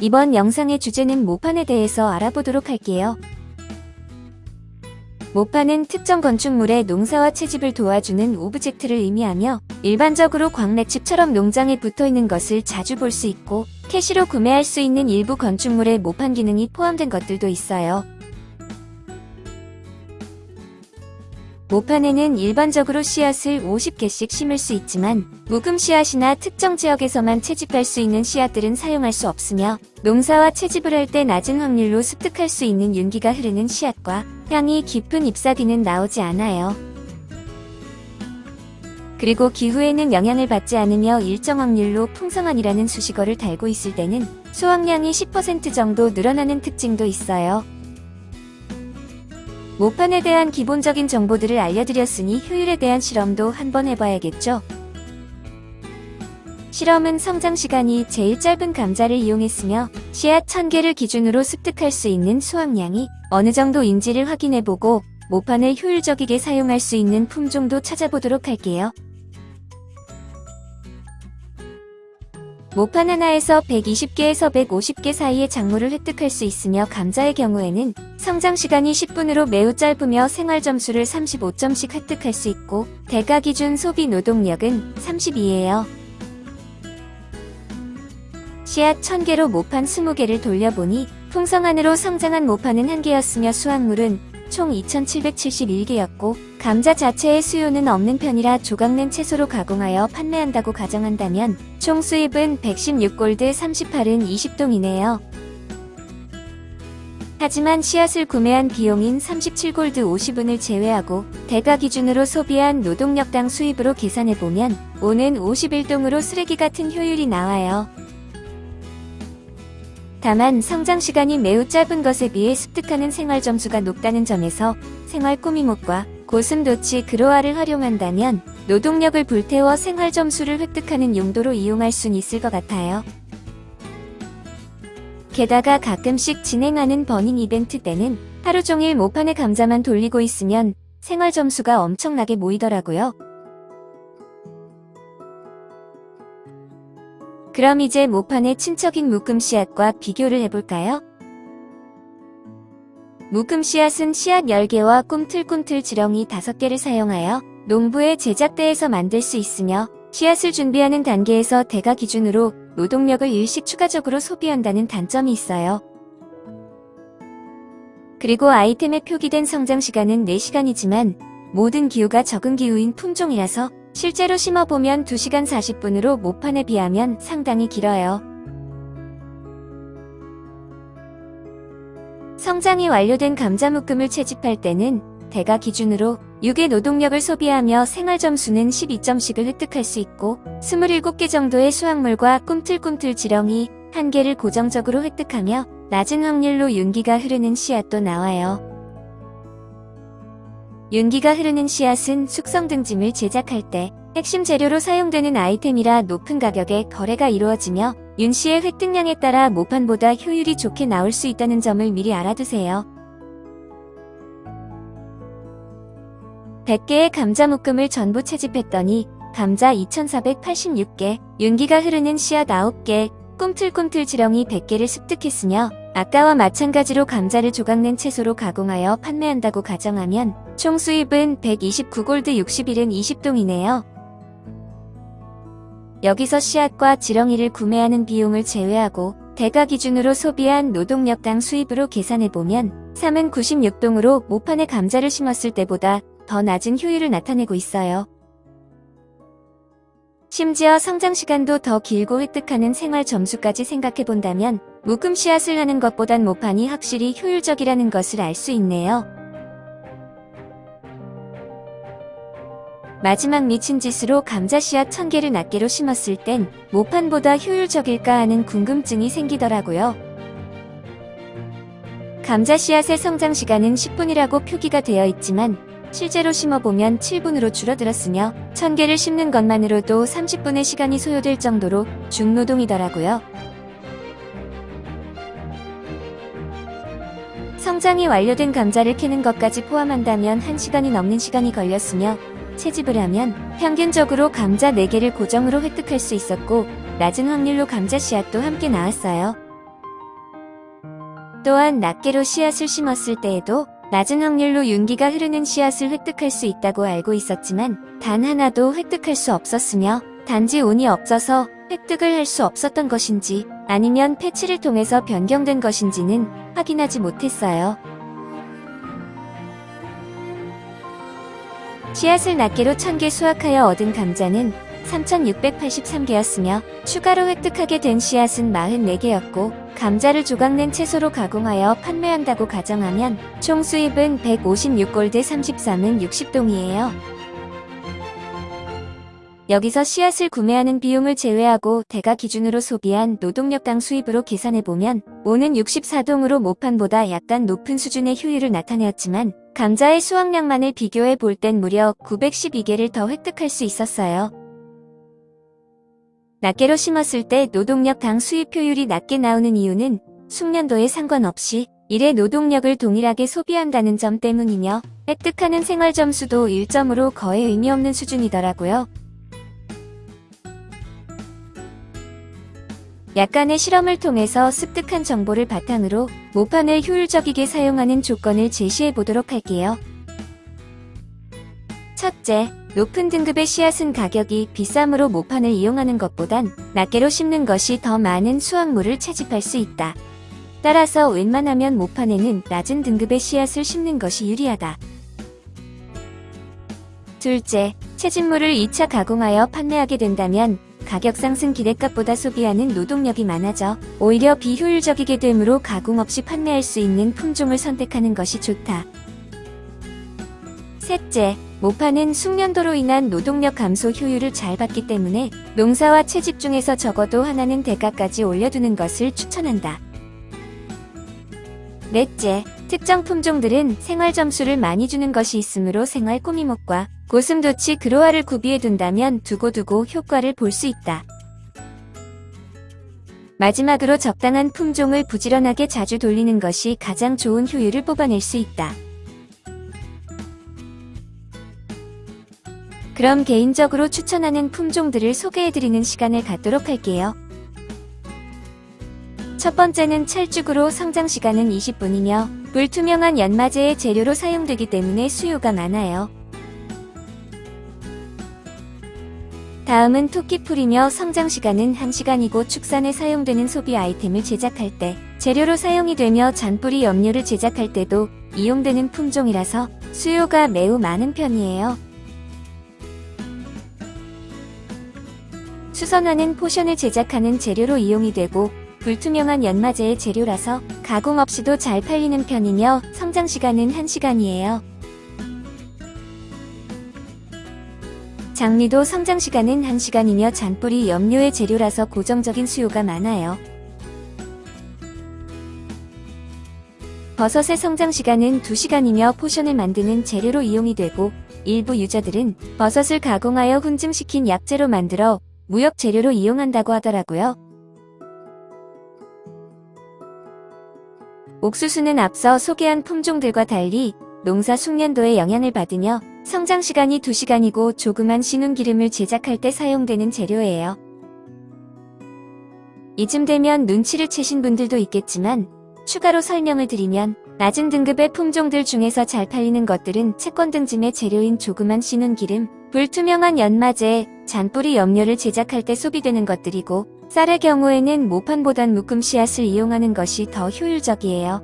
이번 영상의 주제는 모판에 대해서 알아보도록 할게요. 모판은 특정 건축물의 농사와 채집을 도와주는 object를 의미하며 일반적으로 광맥집처럼 농장에 붙어있는 것을 자주 볼 수 있고 캐시로 구매할 수 있는 일부 건축물의 모판 기능이 포함된 것들도 있어요. 모판에는 일반적으로 씨앗을 50개씩 심을 수 있지만 묶음 씨앗이나 특정 지역에서만 채집할 수 있는 씨앗들은 사용할 수 없으며 농사와 채집을 할 때 낮은 확률로 습득할 수 있는 윤기가 흐르는 씨앗과 향이 깊은 잎사귀는 나오지 않아요. 그리고 기후에는 영향을 받지 않으며 일정 확률로 풍성한이라는 수식어를 달고 있을 때는 수확량이 10% 정도 늘어나는 특징도 있어요. 모판에 대한 기본적인 정보들을 알려드렸으니 효율에 대한 실험도 한번 해봐야겠죠? 실험은 성장 시간이 제일 짧은 감자를 이용했으며 씨앗 1000개를 기준으로 습득할 수 있는 수확량이 어느 정도인지를 확인해보고 모판을 효율적이게 사용할 수 있는 품종도 찾아보도록 할게요. 모판 하나에서 120개에서 150개 사이의 작물을 획득할 수 있으며 감자의 경우에는 성장 시간이 10분으로 매우 짧으며 생활 점수를 35점씩 획득할 수 있고 대가 기준 소비 노동력은 32예요. 씨앗 1000개로 모판 20개를 돌려보니 풍성한으로 성장한 모판은 1개였으며 수확물은 총 2771개였고 감자 자체의 수요는 없는 편이라 조각낸 채소로 가공하여 판매한다고 가정한다면 총 수입은 116골드 38은 20동이네요. 하지만 씨앗을 구매한 비용인 37골드 50은을 제외하고 대가 기준으로 소비한 노동력당 수입으로 계산해보면 5는 51동으로 쓰레기 같은 효율이 나와요. 다만 성장 시간이 매우 짧은 것에 비해 습득하는 생활 점수가 높다는 점에서 생활 꾸미목과 고슴도치 그로아를 활용한다면 노동력을 불태워 생활 점수를 획득하는 용도로 이용할 순 있을 것 같아요. 게다가 가끔씩 진행하는 버닝 이벤트 때는 하루 종일 모판의 감자만 돌리고 있으면 생활 점수가 엄청나게 모이더라고요. 그럼 이제 모판의 친척인 묶음 씨앗과 비교를 해볼까요? 묶음 씨앗은 씨앗 10개와 꿈틀꿈틀 지렁이 5개를 사용하여 농부의 제작대에서 만들 수 있으며 씨앗을 준비하는 단계에서 대가 기준으로 노동력을 일식 추가적으로 소비한다는 단점이 있어요. 그리고 아이템에 표기된 성장 시간은 4시간이지만 모든 기후가 적은 기후인 품종이라서 실제로 심어보면 2시간 40분으로 모판에 비하면 상당히 길어요. 성장이 완료된 감자 묶음을 채집할 때는 대가 기준으로 6의 노동력을 소비하며 생활 점수는 12점씩을 획득할 수 있고 27개 정도의 수확물과 꿈틀꿈틀 지렁이 1개를 고정적으로 획득하며 낮은 확률로 윤기가 흐르는 씨앗도 나와요. 윤기가 흐르는 씨앗은 숙성 등짐을 제작할 때 핵심 재료로 사용되는 아이템이라 높은 가격에 거래가 이루어지며 윤 씨의 획득량에 따라 모판보다 효율이 좋게 나올 수 있다는 점을 미리 알아두세요. 100개의 감자 묶음을 전부 채집했더니 감자 2486개, 윤기가 흐르는 씨앗 9개, 꿈틀꿈틀 지렁이 100개를 습득했으며 아까와 마찬가지로 감자를 조각낸 채소로 가공하여 판매한다고 가정하면 총 수입은 129골드 61은 20동이네요. 여기서 씨앗과 지렁이를 구매하는 비용을 제외하고 대가 기준으로 소비한 노동력당 수입으로 계산해보면 3은 96동으로 모판에 감자를 심었을 때보다 더 낮은 효율을 나타내고 있어요. 심지어 성장 시간도 더 길고 획득하는 생활 점수까지 생각해본다면 묶음 씨앗을 하는 것보단 모판이 확실히 효율적이라는 것을 알 수 있네요. 마지막 미친 짓으로 감자 씨앗 1000개를 낱개로 심었을 땐 모판보다 효율적일까 하는 궁금증이 생기더라고요. 감자 씨앗의 성장 시간은 10분이라고 표기가 되어 있지만 실제로 심어보면 7분으로 줄어들었으며 1000개를 심는 것만으로도 30분의 시간이 소요될 정도로 중노동이더라고요. 성장이 완료된 감자를 캐는 것까지 포함한다면 1시간이 넘는 시간이 걸렸으며 채집을 하면 평균적으로 감자 4개를 고정으로 획득할 수 있었고 낮은 확률로 감자 씨앗도 함께 나왔어요. 또한 낱개로 씨앗을 심었을 때에도 낮은 확률로 윤기가 흐르는 씨앗을 획득할 수 있다고 알고 있었지만 단 하나도 획득할 수 없었으며 단지 운이 없어서 획득을 할 수 없었던 것인지 아니면 패치를 통해서 변경된 것인지는 확인하지 못했어요. 씨앗을 낱개로 1000개 수확하여 얻은 감자는 3683개였으며 추가로 획득하게 된 씨앗은 44개였고 감자를 조각낸 채소로 가공하여 판매한다고 가정하면 총 수입은 156골드 33은 60동이에요. 여기서 씨앗을 구매하는 비용을 제외하고 대가 기준으로 소비한 노동력당 수입으로 계산해보면 오는 64동으로 모판보다 약간 높은 수준의 효율을 나타내었지만 감자의 수확량만을 비교해 볼 땐 무려 912개를 더 획득할 수 있었어요. 낱개로 심었을 때 노동력 당 수입 효율이 낮게 나오는 이유는 숙련도에 상관없이 일의 노동력을 동일하게 소비한다는 점 때문이며 획득하는 생활 점수도 1점으로 거의 의미 없는 수준이더라고요. 약간의 실험을 통해서 습득한 정보를 바탕으로 모판을 효율적이게 사용하는 조건을 제시해 보도록 할게요. 첫째, 높은 등급의 씨앗은 가격이 비싸므로 모판을 이용하는 것보단 낱개로 심는 것이 더 많은 수확물을 채집할 수 있다. 따라서 웬만하면 모판에는 낮은 등급의 씨앗을 심는 것이 유리하다. 둘째, 채집물을 2차 가공하여 판매하게 된다면 가격 상승 기대값보다 소비하는 노동력이 많아져 오히려 비효율적이게 되므로 가공 없이 판매할 수 있는 품종을 선택하는 것이 좋다. 셋째, 모파는 숙련도로 인한 노동력 감소 효율을 잘 받기 때문에 농사와 채집 중에서 적어도 하나는 대가까지 올려두는 것을 추천한다. 넷째, 특정 품종들은 생활 점수를 많이 주는 것이 있으므로 생활 꾸미목과 고슴도치 그로아를 구비해 둔다면 두고두고 효과를 볼 수 있다. 마지막으로 적당한 품종을 부지런하게 자주 돌리는 것이 가장 좋은 효율을 뽑아낼 수 있다. 그럼 개인적으로 추천하는 품종들을 소개해드리는 시간을 갖도록 할게요. 첫 번째는 찰죽으로 성장 시간은 20분이며 불투명한 연마제의 재료로 사용되기 때문에 수요가 많아요. 다음은 토끼풀이며 성장 시간은 1시간이고 축산에 사용되는 소비 아이템을 제작할 때 재료로 사용이 되며 잔뿌리 염료를 제작할 때도 이용되는 품종이라서 수요가 매우 많은 편이에요. 수선화는 potion을 제작하는 재료로 이용이 되고 불투명한 연마제의 재료라서 가공 없이도 잘 팔리는 편이며 성장 시간은 1시간이에요. 장미도 성장 시간은 1시간이며 잔뿌리 염료의 재료라서 고정적인 수요가 많아요. 버섯의 성장 시간은 2시간이며 potion을 만드는 재료로 이용이 되고 일부 user들은 버섯을 가공하여 훈증시킨 약재로 만들어 무역 재료로 이용한다고 하더라고요. 옥수수는 앞서 소개한 품종들과 달리 농사 숙련도에 영향을 받으며 성장 시간이 2시간이고 조그만 신운기름을 제작할 때 사용되는 재료예요. 이쯤 되면 눈치를 채신 분들도 있겠지만 추가로 설명을 드리면 낮은 등급의 품종들 중에서 잘 팔리는 것들은 채권 등짐의 재료인 조그만 신운기름, 불투명한 연마제, 잔뿌리 염료를 제작할 때 소비되는 것들이고 쌀의 경우에는 모판보단 묶음 씨앗을 이용하는 것이 더 효율적이에요.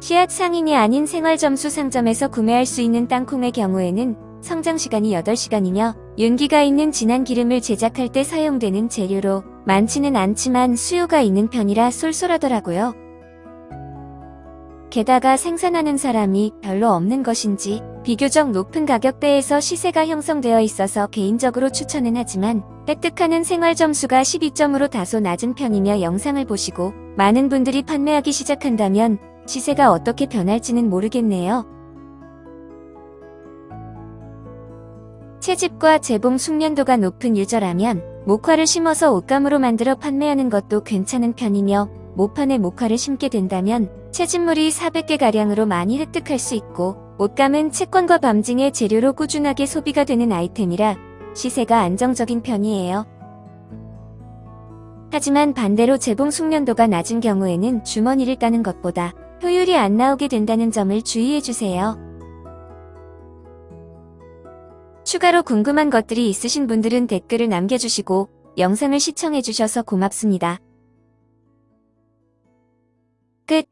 씨앗 상인이 아닌 생활점수 상점에서 구매할 수 있는 땅콩의 경우에는 성장시간이 8시간이며 윤기가 있는 진한 기름을 제작할 때 사용되는 재료로 많지는 않지만 수요가 있는 편이라 쏠쏠하더라고요. 게다가 생산하는 사람이 별로 없는 것인지 비교적 높은 가격대에서 시세가 형성되어 있어서 개인적으로 추천은 하지만 획득하는 생활 점수가 12점으로 다소 낮은 편이며 영상을 보시고 많은 분들이 판매하기 시작한다면 시세가 어떻게 변할지는 모르겠네요. 채집과 재봉 숙련도가 높은 유저라면 목화를 심어서 옷감으로 만들어 판매하는 것도 괜찮은 편이며 모판에 목화를 심게 된다면 채집물이 400개가량으로 많이 획득할 수 있고 옷감은 채권과 밤징의 재료로 꾸준하게 소비가 되는 아이템이라 시세가 안정적인 편이에요. 하지만 반대로 재봉 숙련도가 낮은 경우에는 주머니를 따는 것보다 효율이 안 나오게 된다는 점을 주의해주세요. 추가로 궁금한 것들이 있으신 분들은 댓글을 남겨주시고 영상을 시청해주셔서 고맙습니다. 끝